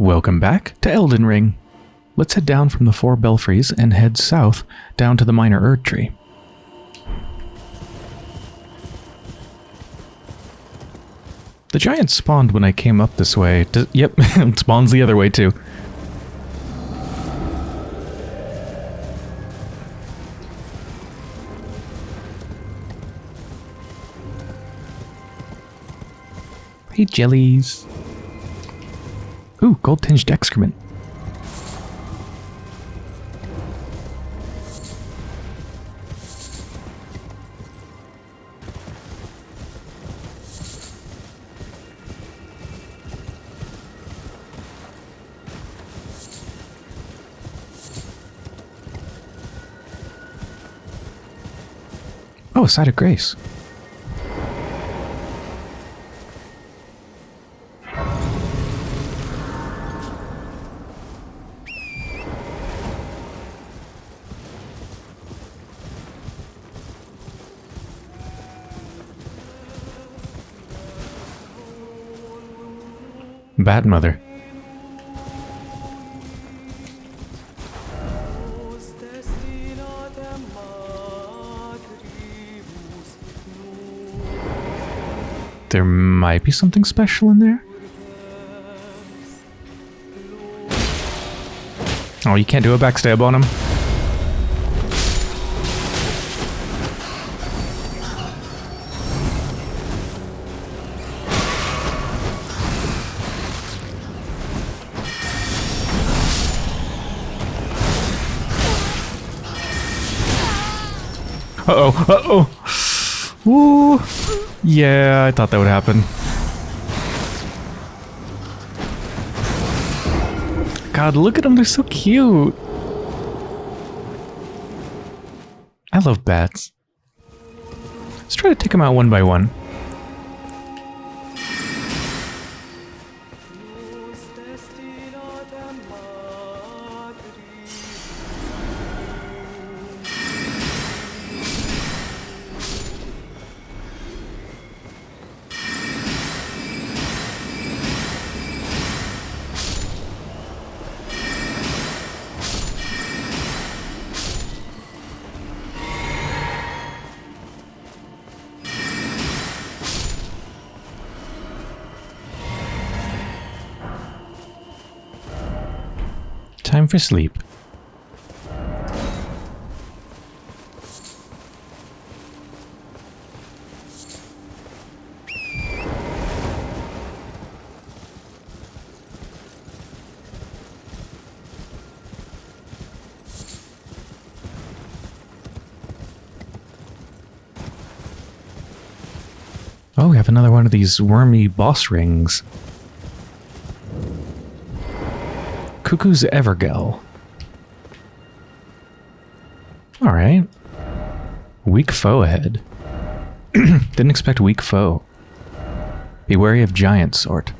Welcome back to Elden Ring. Let's head down from the four belfries and head south down to the minor Erd tree. The giant spawned when I came up this way. Yep, it spawns the other way too. Hey, jellies. Ooh, gold-tinged excrement. Oh, a side of grace. Bad mother. There might be something special in there. Oh, you can't do a backstab on him. Uh-oh, uh-oh. Yeah, I thought that would happen. God, look at them, they're so cute. I love bats. Let's try to take them out one by one. For sleep. Oh, we have another one of these wormy boss rings. Cuckoo's Evergaol. Alright. Weak foe ahead. Didn't expect weak foe. Be wary of giant sort.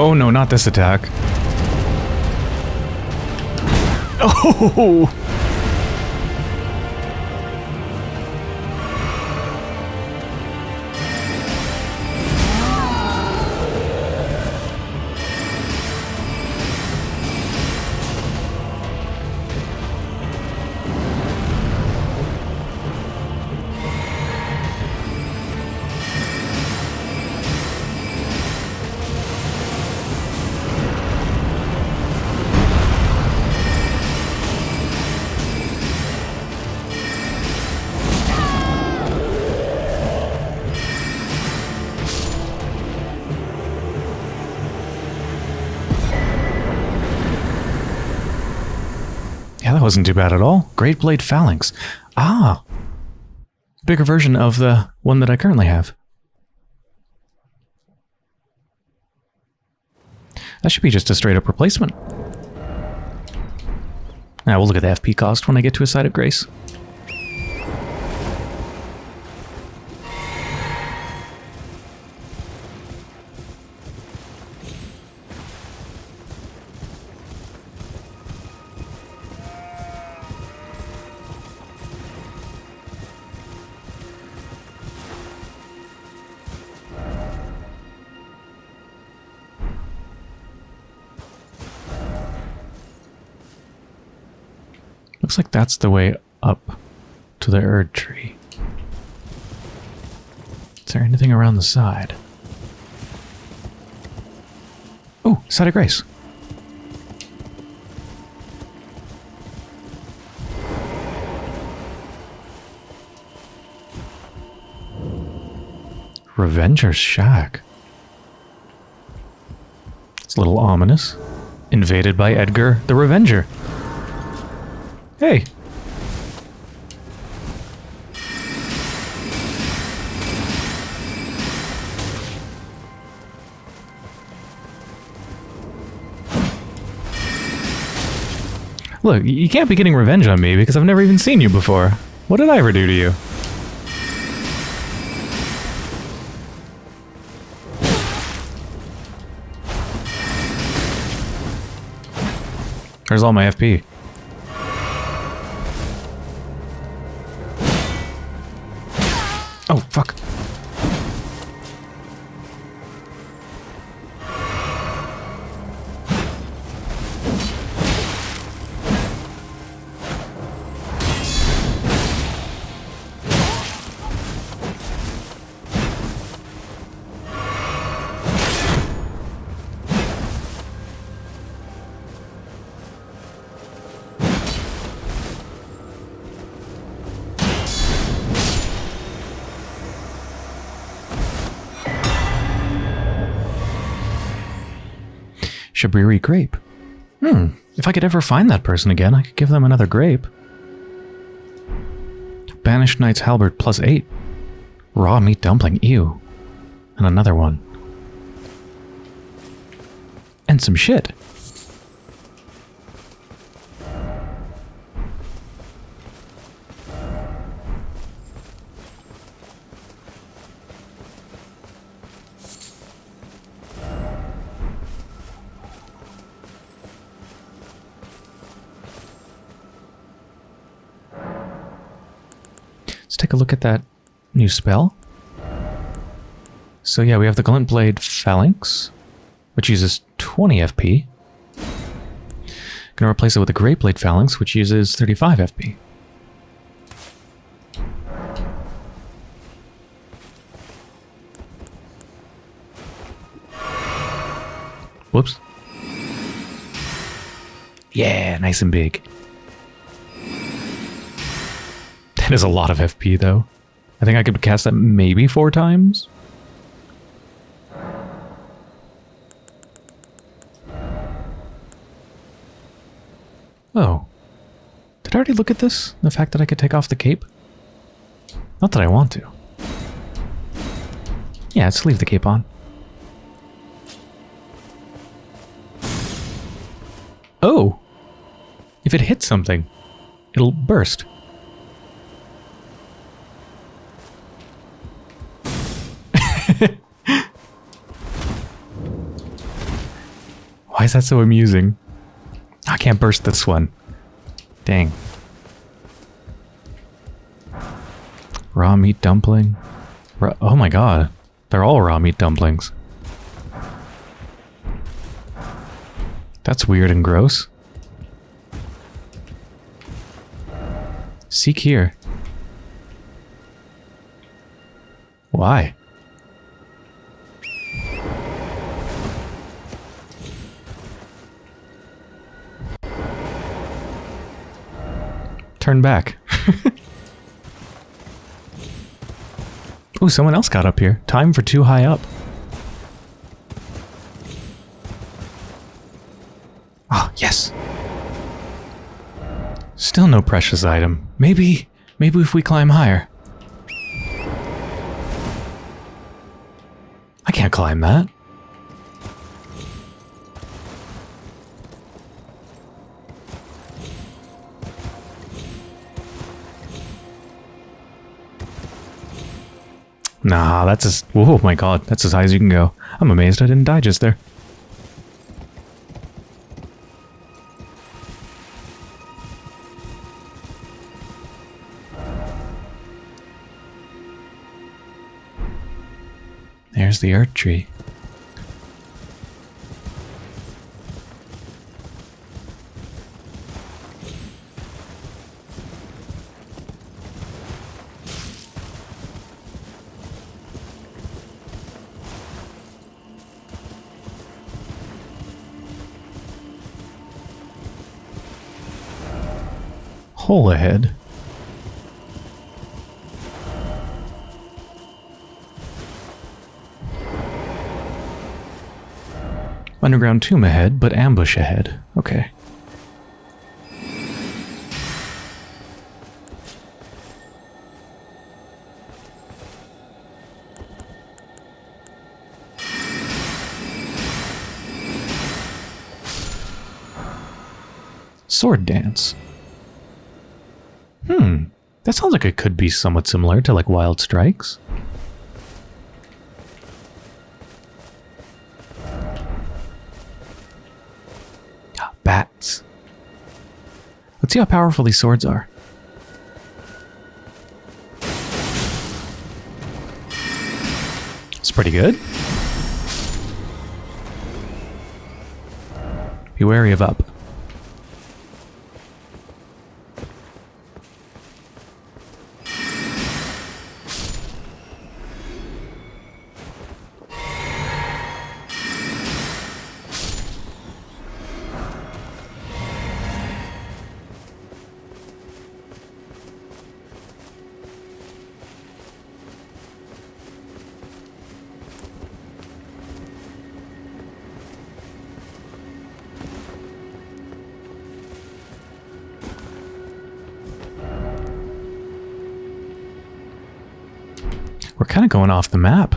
Oh no, not this attack. Oh! wasn't too bad at all. Great Blade Phalanx. Ah. Bigger version of the one that I currently have. That should be just a straight up replacement. Now we'll look at the FP cost when I get to a site of grace. Looks like that's the way up to the Erd tree. Is there anything around the side? Oh, side of grace. Revenger's Shack. It's a little ominous. Invaded by Edgar the Revenger. Hey. Look, you can't be getting revenge on me because I've never even seen you before. What did I ever do to you? There's all my FP. Shabriri grape. Hmm, if I could ever find that person again, I could give them another grape. Banished Knight's Halberd plus 8. Raw meat dumpling, ew. And another one. And some shit. Take a look at that new spell. So yeah, we have the Glint Blade Phalanx, which uses 20 FP. Gonna replace it with the Great Blade Phalanx, which uses 35 FP. Whoops. Yeah, nice and big. That is a lot of FP, though. I think I could cast that maybe four times. Oh. Did I already look at this? The fact that I could take off the cape? Not that I want to. Yeah, let's leave the cape on. Oh! If it hits something, it'll burst. Why is that so amusing? I can't burst this one. Dang. Raw meat dumpling. Raw oh my god. They're all raw meat dumplings. That's weird and gross. Seek here. Why? Turn back. oh, someone else got up here. Time for too high up. Ah, yes. Still no precious item. Maybe, maybe if we climb higher. I can't climb that. Nah, that's as... Oh my god, that's as high as you can go. I'm amazed I didn't die just there. There's the Erdtree. Hole ahead. Underground tomb ahead, but ambush ahead. Okay. Sword dance. Hmm. That sounds like it could be somewhat similar to like Wild Strikes. Bats. Let's see how powerful these swords are. It's pretty good. Be wary of up. We're kind of going off the map.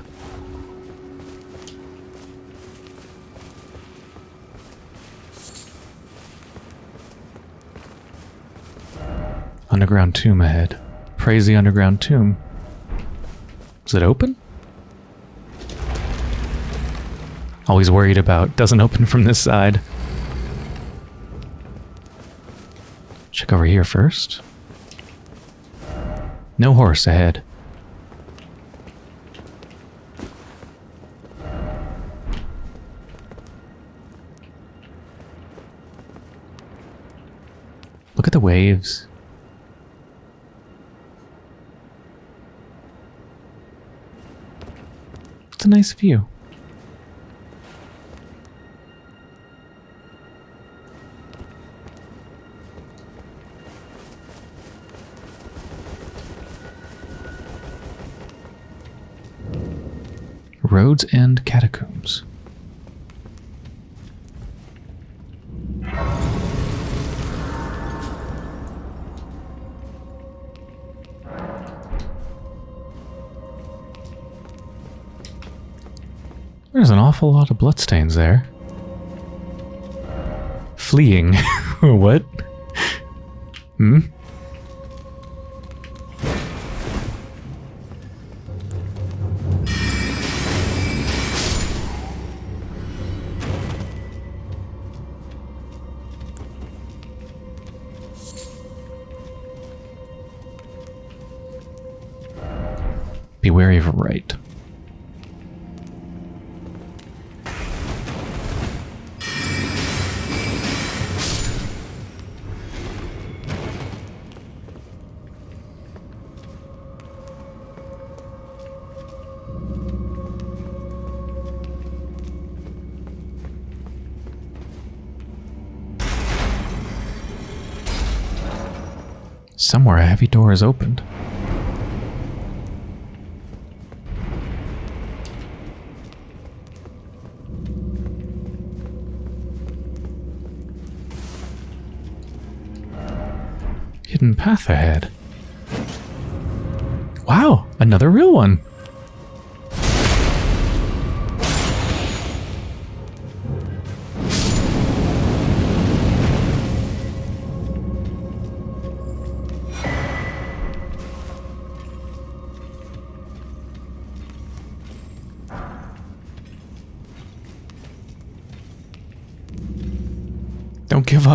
Underground tomb ahead. Praise the underground tomb. Is it open? Always worried about doesn't open from this side. Check over here first. No horse ahead. Waves. It's a nice view. Road's End Catacombs. An awful lot of bloodstains there. Fleeing. what? Hmm? Be wary of right. Somewhere a heavy door is opened. Hidden path ahead. Wow, another real one.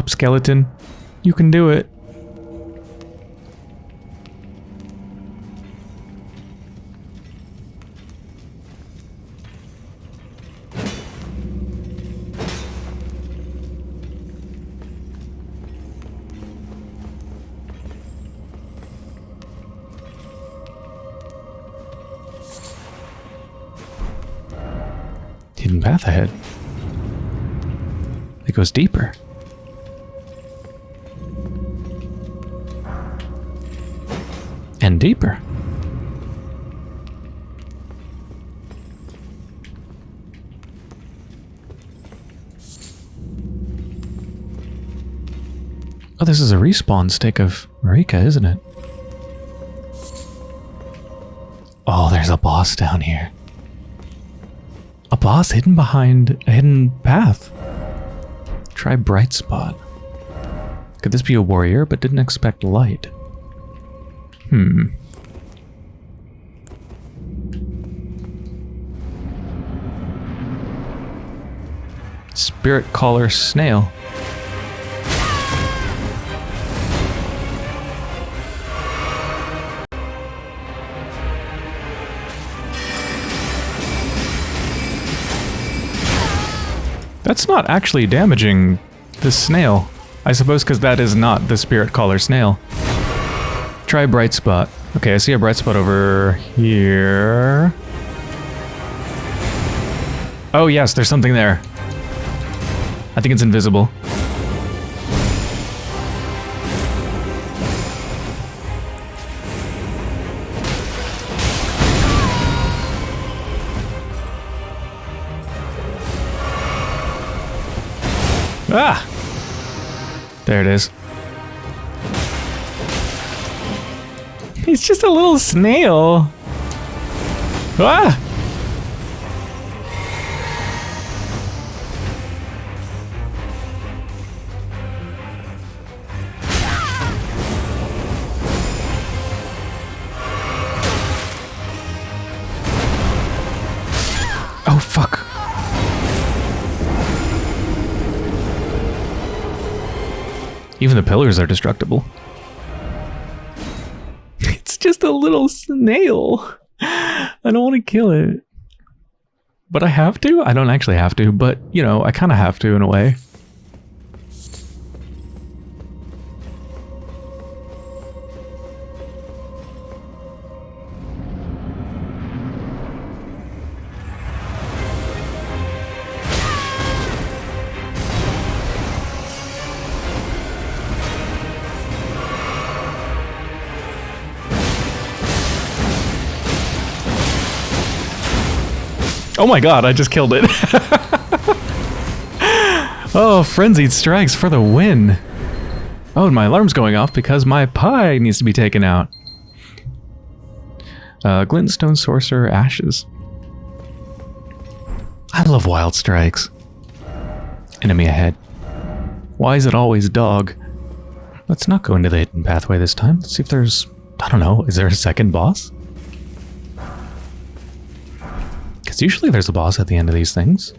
Up, skeleton. You can do it. Hidden path ahead. It goes deeper. Deeper. Oh, this is a respawn stick of Marika, isn't it? Oh, there's a boss down here. A boss hidden behind a hidden path. Try bright spot. Could this be a warrior but didn't expect light? Hmm. Spirit Caller Snail. That's not actually damaging the snail. I suppose because that is not the Spirit Caller Snail. Try Bright Spot. Okay, I see a bright spot over here. Oh yes, there's something there. I think it's invisible. Ah! There it is. He's just a little snail. Ah! Oh, fuck. Even the pillars are destructible. Little snail. I don't want to kill it. But I have to? I don't actually have to, but, you know, I kind of have to in a way. Oh my god, I just killed it. oh, frenzied strikes for the win. Oh, and my alarm's going off because my pie needs to be taken out. Uh, Glintstone Sorcerer Ashes. I love wild strikes. Enemy ahead. Why is it always dog? Let's not go into the hidden pathway this time. Let's see if there's... I don't know. Is there a second boss? Because usually there's a boss at the end of these things.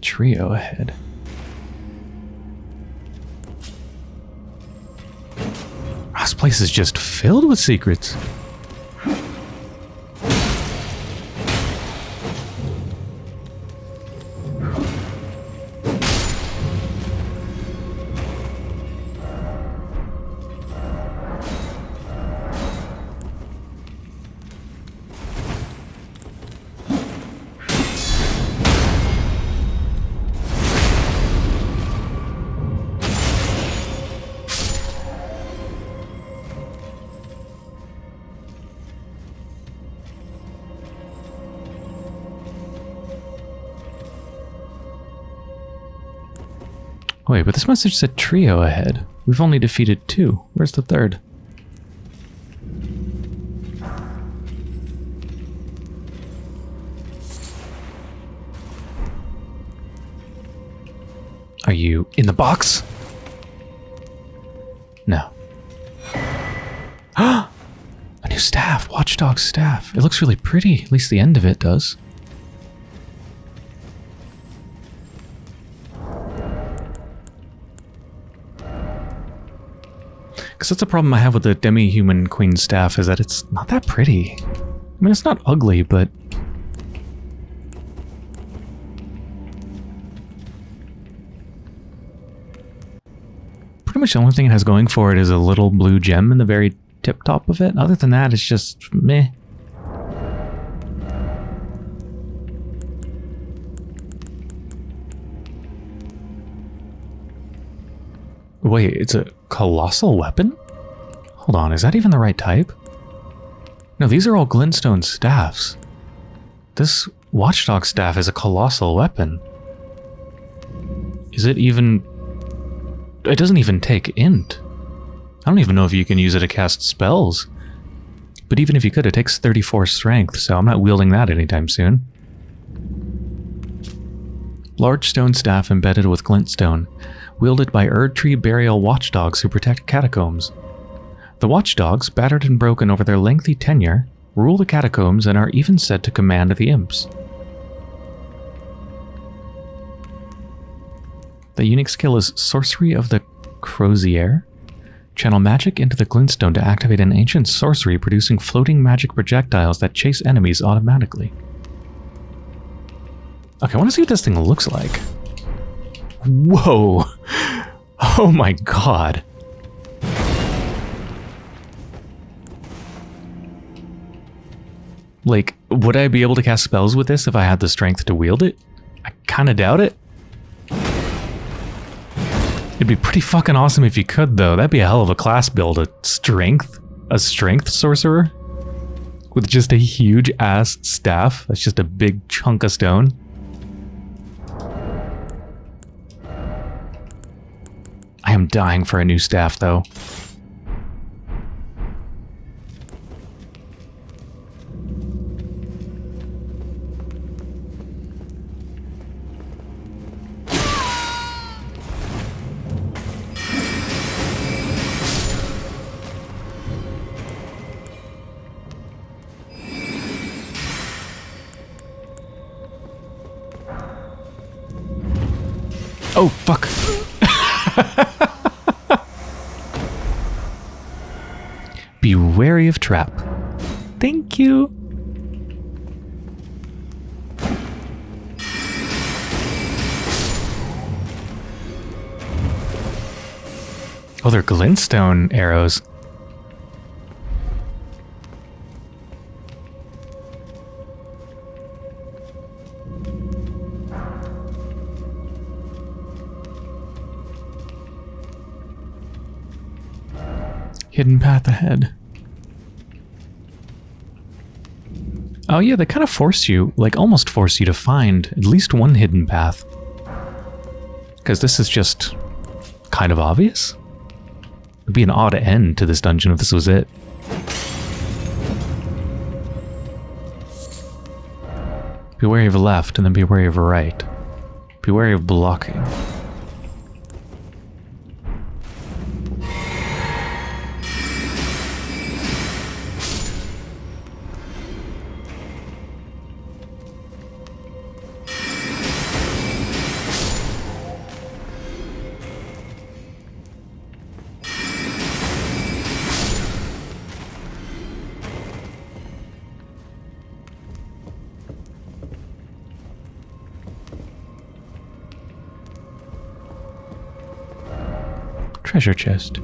Trio ahead. This place is just filled with secrets. Wait, but this message said trio ahead. We've only defeated two. Where's the third? Are you in the box? No. A new staff, Watchdog staff. It looks really pretty, at least the end of it does. Because that's the problem I have with the demi-human queen staff, is that it's not that pretty. I mean, it's not ugly, but... Pretty much the only thing it has going for it is a little blue gem in the very tip top of it. Other than that, it's just meh. Wait, it's a colossal weapon? Hold on, is that even the right type? No, these are all glintstone staffs. This watchdog staff is a colossal weapon. Is it even... It doesn't even take int. I don't even know if you can use it to cast spells. But even if you could, it takes 34 strength, so I'm not wielding that anytime soon. Large stone staff embedded with glintstone, wielded by Erdtree burial watchdogs who protect catacombs. The watchdogs, battered and broken over their lengthy tenure, rule the catacombs and are even said to command the imps. The unique skill is Sorcery of the Crozier. Channel magic into the glintstone to activate an ancient sorcery producing floating magic projectiles that chase enemies automatically. Okay, I want to see what this thing looks like. Whoa! Oh my god. Like, would I be able to cast spells with this if I had the strength to wield it? I kind of doubt it. It'd be pretty fucking awesome if you could, though. That'd be a hell of a class build. A strength? A strength sorcerer? With just a huge ass staff. That's just a big chunk of stone. I am dying for a new staff, though. Trap. Thank you. Oh, they're glintstone arrows. Hidden path ahead. Oh yeah, they kind of force you, like almost force you to find at least one hidden path. Because this is just kind of obvious. It'd be an odd end to this dungeon if this was it. Be wary of left and then be wary of right. Be wary of blocking. Treasure chest.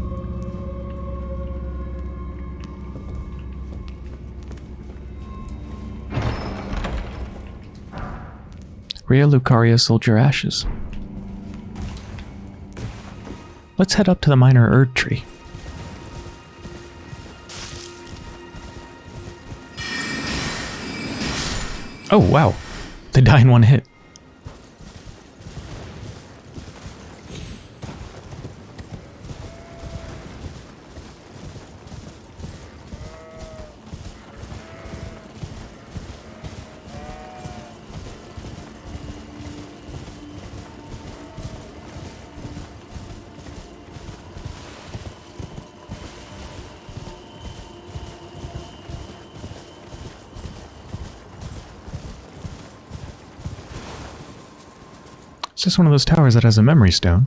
Raya Lucaria Soldier Ashes. Let's head up to the minor Erd Tree. Oh, wow. They die in one hit. It's just one of those towers that has a memory stone.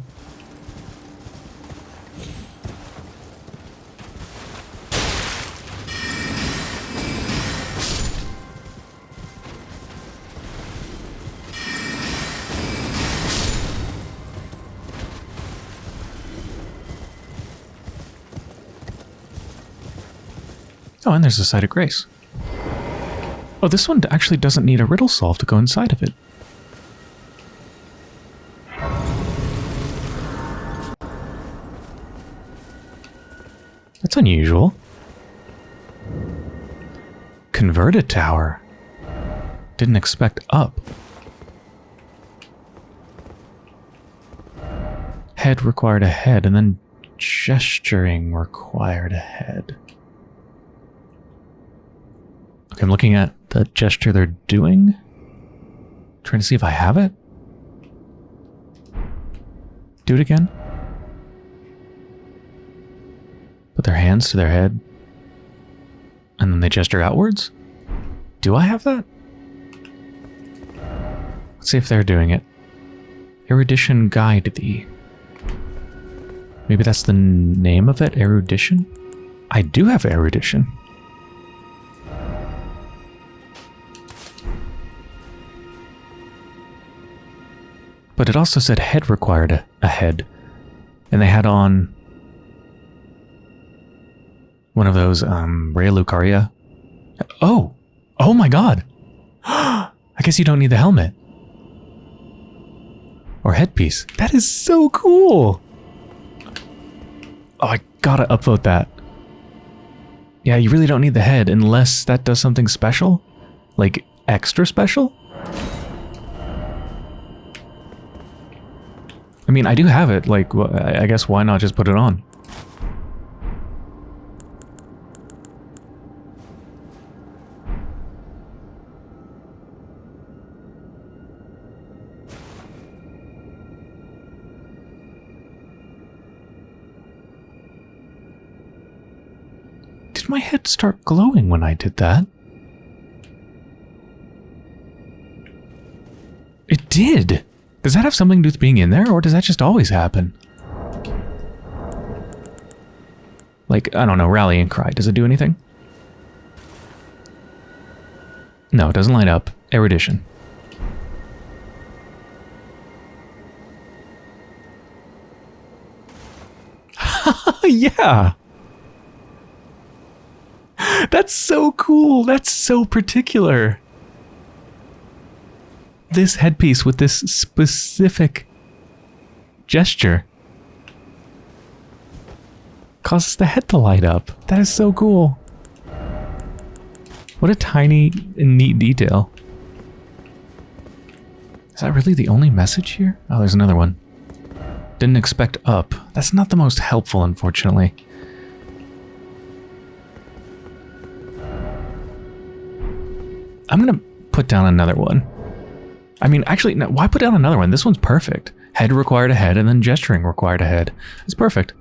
Oh, and there's a site of grace. Oh, this one actually doesn't need a riddle solve to go inside of it. Unusual. Converted tower. Didn't expect up. Head required a head, and then gesturing required a head. Okay, I'm looking at the gesture they're doing. Trying to see if I have it. Do it again. Put their hands to their head. And then they gesture outwards. Do I have that? Let's see if they're doing it. Erudition guide thee. Maybe that's the name of it, erudition? I do have erudition. But it also said head required a, a head. And they had on one of those um Raya Lucaria. Oh! Oh my god! I guess you don't need the helmet. Or headpiece. That is so cool! Oh, I gotta upvote that. Yeah, you really don't need the head unless that does something special. Like, extra special? I mean, I do have it. Like, I guess why not just put it on? My head start glowing when I did that? It did! Does that have something to do with being in there, or does that just always happen? Like, I don't know, rallying cry. Does it do anything? No, it doesn't light up. Erudition. yeah! That's so cool! That's so particular! this headpiece with this specific gesture causes the head to light up. That is so cool. What a tiny and neat detail. Is that really the only message here? Oh, there's another one. Didn't expect up. That's not the most helpful, unfortunately. I'm gonna put down another one. I mean, actually, no, why put down another one? This one's perfect. Head required a head, and then gesturing required a head. It's perfect.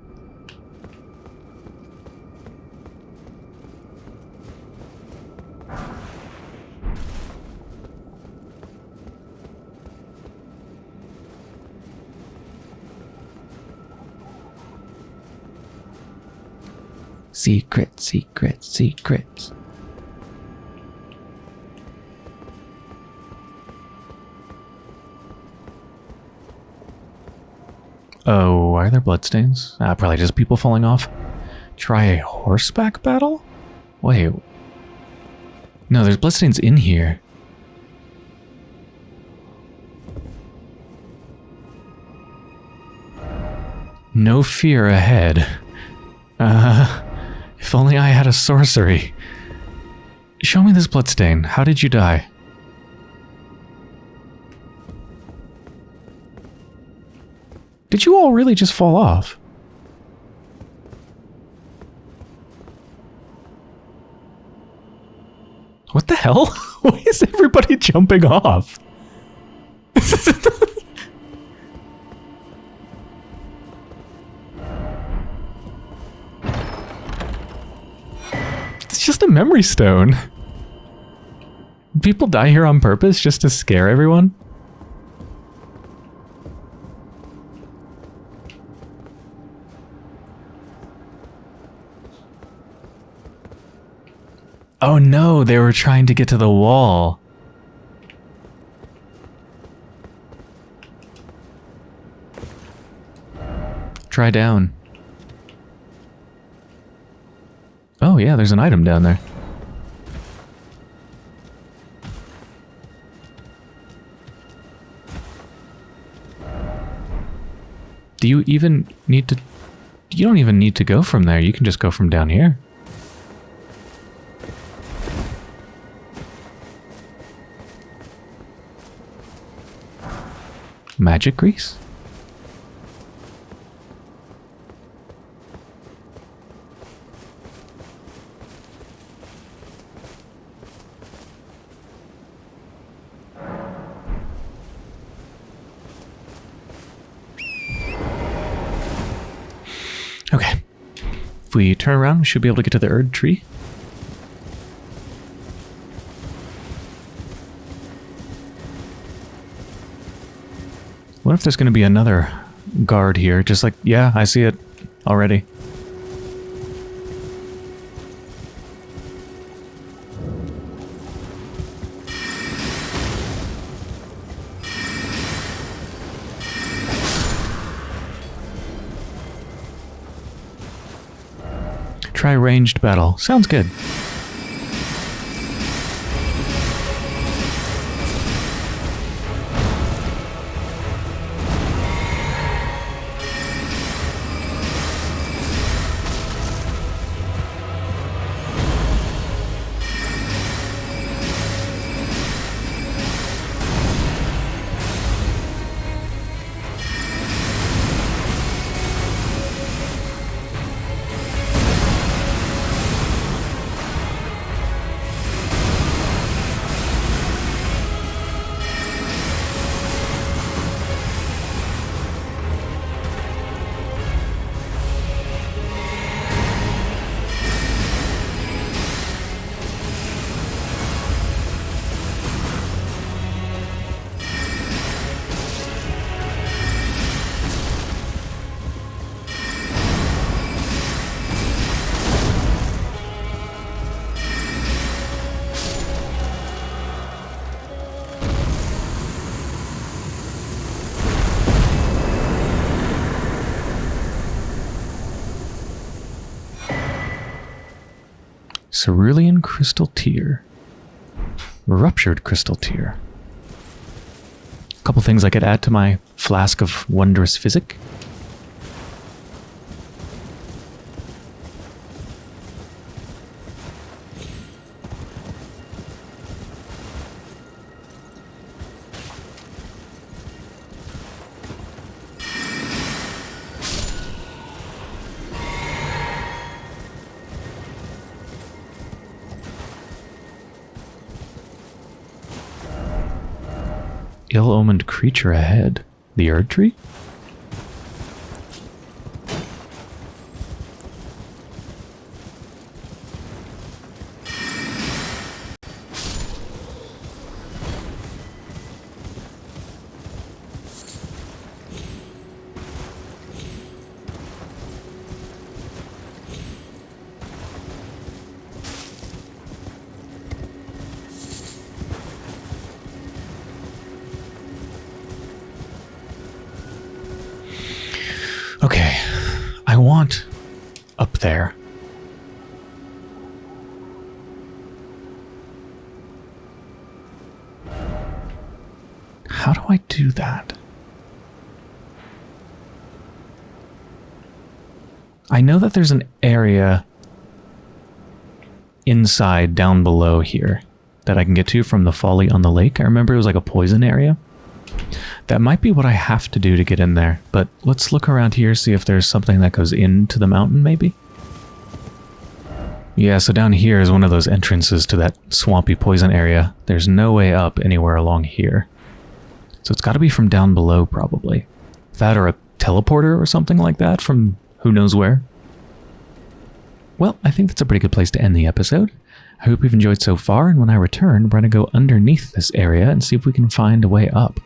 Secret, secret, secrets. Oh, are there bloodstains? Uh, probably just people falling off. Try a horseback battle? Wait. No, there's bloodstains in here. No fear ahead. Uh, if only I had a sorcery. Show me this bloodstain. How did you die? Did you all really just fall off? What the hell? Why is everybody jumping off? it's just a memory stone. People die here on purpose just to scare everyone? They were trying to get to the wall. Try down. Oh yeah, there's an item down there. Do you even need to... You don't even need to go from there. You can just go from down here. Magic grease? Okay. If we turn around, we should be able to get to the Erd tree. What if there's going to be another guard here? Just like, yeah, I see it already. Try ranged battle. Sounds good. Cerulean Crystal Tear. Ruptured Crystal Tear. A couple things I could add to my Flask of Wondrous Physic. Ill-omened creature ahead. The Erd there. How do I do that? I know that there's an area inside down below here that I can get to from the folly on the lake. I remember it was like a poison area. That might be what I have to do to get in there, but let's look around here, see if there's something that goes into the mountain, maybe? Yeah, so down here is one of those entrances to that swampy poison area. There's no way up anywhere along here. So it's got to be from down below, probably. That or a teleporter or something like that from who knows where. Well, I think that's a pretty good place to end the episode. I hope you've enjoyed so far, and when I return, we're going to go underneath this area and see if we can find a way up.